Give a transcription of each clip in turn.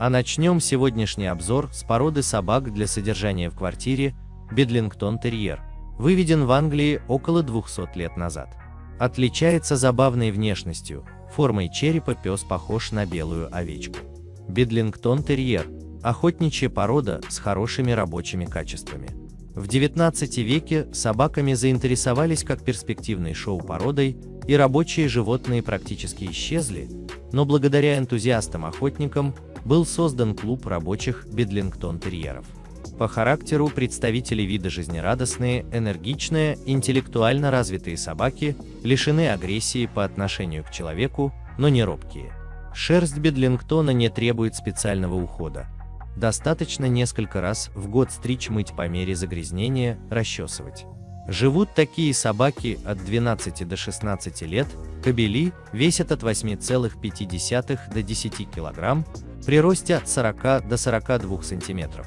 А начнем сегодняшний обзор с породы собак для содержания в квартире Бедлингтон Терьер, выведен в Англии около 200 лет назад. Отличается забавной внешностью, формой черепа пес похож на белую овечку. Бедлингтон Терьер – охотничья порода с хорошими рабочими качествами. В XIX веке собаками заинтересовались как перспективной шоу-породой, и рабочие животные практически исчезли, но благодаря энтузиастам-охотникам был создан клуб рабочих бедлингтон-терьеров. По характеру представители вида жизнерадостные, энергичные, интеллектуально развитые собаки, лишены агрессии по отношению к человеку, но не робкие. Шерсть бедлингтона не требует специального ухода. Достаточно несколько раз в год стричь мыть по мере загрязнения, расчесывать. Живут такие собаки от 12 до 16 лет, кобели весят от 8,5 до 10 кг, при росте от 40 до 42 см.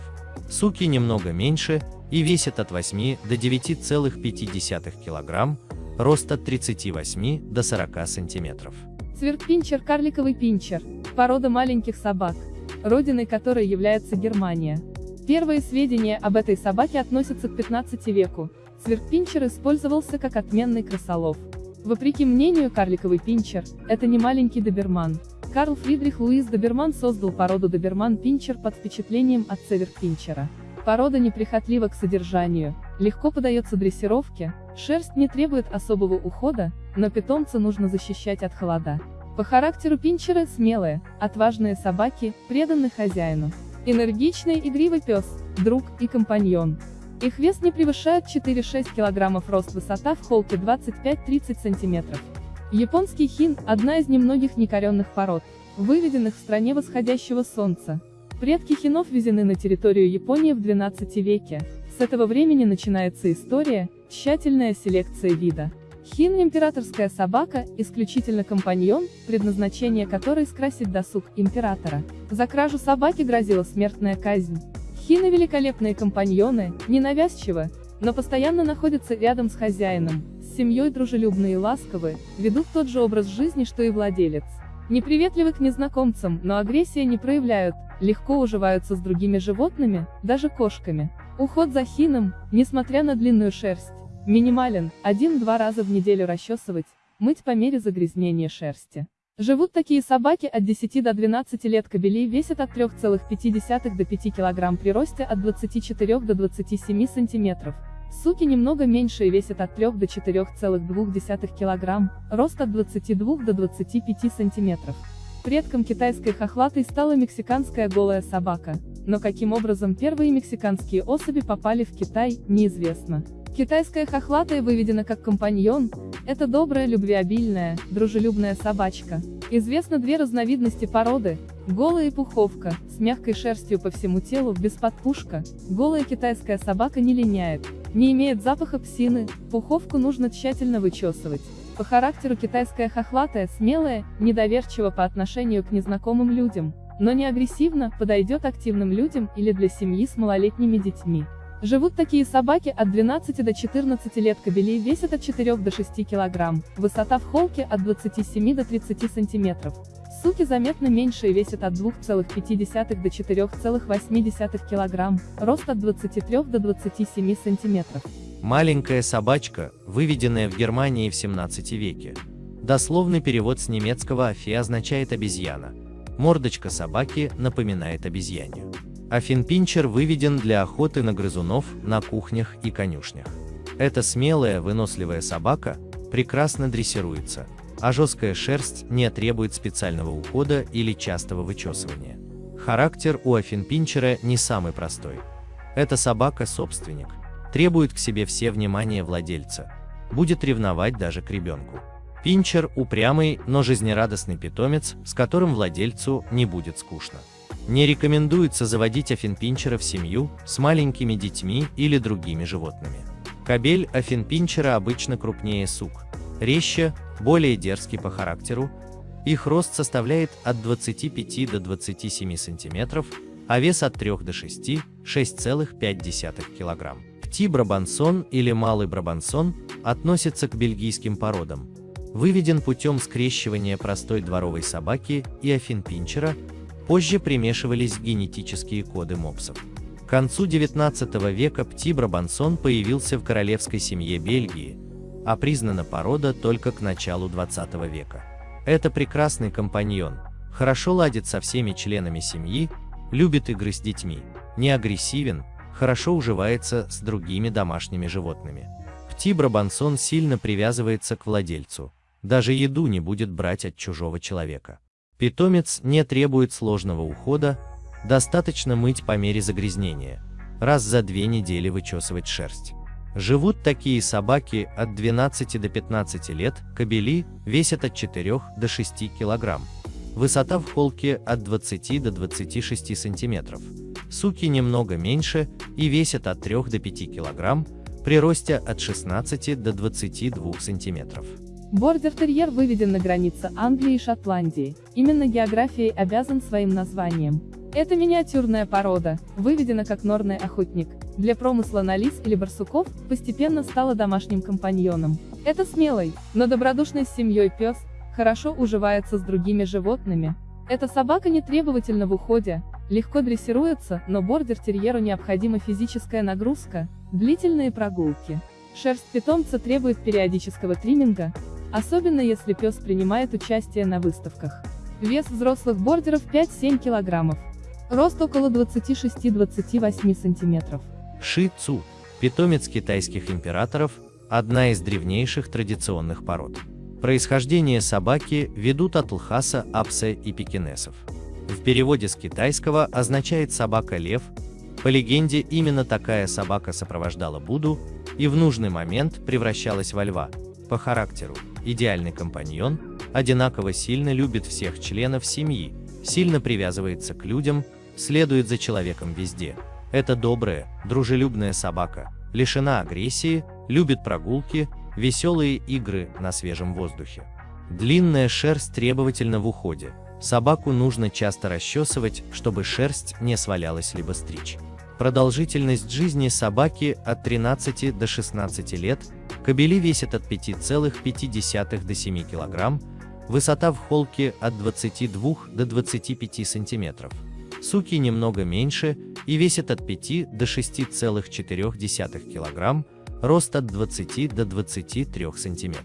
Суки немного меньше и весят от 8 до 9,5 кг, рост от 38 до 40 см. Цвертпинчер – карликовый пинчер, порода маленьких собак, родиной которой является Германия. Первые сведения об этой собаке относятся к 15 веку. Цвертпинчер использовался как отменный крысолов. Вопреки мнению, карликовый пинчер – это не маленький доберман. Карл Фридрих Луис Доберман создал породу Доберман-пинчер под впечатлением от цеверпинчера. Порода неприхотлива к содержанию, легко подается дрессировке, шерсть не требует особого ухода, но питомца нужно защищать от холода. По характеру пинчеры смелые, отважные собаки, преданные хозяину. Энергичный, игривый пес, друг и компаньон. Их вес не превышает 4-6 кг, рост высота в холке 25-30 см. Японский хин – одна из немногих некоренных пород, выведенных в стране восходящего солнца. Предки хинов везены на территорию Японии в XII веке. С этого времени начинается история, тщательная селекция вида. Хин – императорская собака, исключительно компаньон, предназначение которой скрасить досуг императора. За кражу собаки грозила смертная казнь. Хины – великолепные компаньоны, ненавязчивы, но постоянно находятся рядом с хозяином, с семьей дружелюбные и ласковые, ведут тот же образ жизни, что и владелец. Неприветливы к незнакомцам, но агрессия не проявляют, легко уживаются с другими животными, даже кошками. Уход за хином, несмотря на длинную шерсть, минимален, один-два раза в неделю расчесывать, мыть по мере загрязнения шерсти. Живут такие собаки от 10 до 12 лет кобелей весят от 3,5 до 5 кг при росте от 24 до 27 см. Суки немного меньше и весят от 3 до 4,2 кг, рост от 22 до 25 см. Предком китайской хохлатой стала мексиканская голая собака, но каким образом первые мексиканские особи попали в Китай, неизвестно. Китайская хохлатая выведена как компаньон, это добрая, любвеобильная, дружелюбная собачка. Известно две разновидности породы, голая и пуховка, с мягкой шерстью по всему телу, без подпушка. Голая китайская собака не линяет, не имеет запаха псины, пуховку нужно тщательно вычесывать. По характеру китайская хохлатая смелая, недоверчива по отношению к незнакомым людям, но не агрессивно, подойдет активным людям или для семьи с малолетними детьми. Живут такие собаки от 12 до 14 лет кобелей весят от 4 до 6 кг, высота в холке от 27 до 30 см. Суки заметно меньше и весят от 2,5 до 4,8 кг, рост от 23 до 27 см. Маленькая собачка, выведенная в Германии в 17 веке. Дословный перевод с немецкого «афи» означает «обезьяна». Мордочка собаки напоминает обезьянью. Афинпинчер выведен для охоты на грызунов на кухнях и конюшнях. Эта смелая, выносливая собака прекрасно дрессируется, а жесткая шерсть не требует специального ухода или частого вычесывания. Характер у Афинпинчера не самый простой. Эта собака-собственник, требует к себе все внимание владельца, будет ревновать даже к ребенку. Пинчер – упрямый, но жизнерадостный питомец, с которым владельцу не будет скучно. Не рекомендуется заводить афинпинчера в семью с маленькими детьми или другими животными. Кобель афинпинчера обычно крупнее сук, резче, более дерзкий по характеру, их рост составляет от 25 до 27 см, а вес от 3 до 6 – 6,5 кг. Пти Брабансон или Малый Брабансон относится к бельгийским породам. Выведен путем скрещивания простой дворовой собаки и афинпинчера, Позже примешивались генетические коды мопсов. К концу 19 века Пти-Брабансон появился в королевской семье Бельгии, а признана порода только к началу 20 века. Это прекрасный компаньон, хорошо ладит со всеми членами семьи, любит игры с детьми, не агрессивен, хорошо уживается с другими домашними животными. Пти-Брабансон сильно привязывается к владельцу, даже еду не будет брать от чужого человека. Питомец не требует сложного ухода, достаточно мыть по мере загрязнения, раз за две недели вычесывать шерсть. Живут такие собаки от 12 до 15 лет, кобели весят от 4 до 6 кг. Высота в холке от 20 до 26 см. Суки немного меньше и весят от 3 до 5 кг, при росте от 16 до 22 см. Бордер-терьер выведен на границе Англии и Шотландии. Именно географией обязан своим названием. Эта миниатюрная порода, выведена как норный охотник, для промысла на лис или барсуков, постепенно стала домашним компаньоном. Это смелый, но добродушный с семьей пес, хорошо уживается с другими животными. Эта собака не требовательна в уходе, легко дрессируется, но бордер-терьеру необходима физическая нагрузка, длительные прогулки. Шерсть питомца требует периодического тримминга, особенно если пес принимает участие на выставках. Вес взрослых бордеров 5-7 килограммов. Рост около 26-28 сантиметров. Ши Цу – питомец китайских императоров, одна из древнейших традиционных пород. Происхождение собаки ведут от лхаса, апсе и пекинесов. В переводе с китайского означает «собака-лев», по легенде, именно такая собака сопровождала Будду и в нужный момент превращалась во льва. По характеру, идеальный компаньон, одинаково сильно любит всех членов семьи, сильно привязывается к людям, следует за человеком везде. Это добрая, дружелюбная собака, лишена агрессии, любит прогулки, веселые игры на свежем воздухе. Длинная шерсть требовательна в уходе. Собаку нужно часто расчесывать, чтобы шерсть не свалялась либо стричь. Продолжительность жизни собаки от 13 до 16 лет, кобели весят от 5,5 до 7 кг, высота в холке от 22 до 25 см. Суки немного меньше и весят от 5 до 6,4 кг, рост от 20 до 23 см.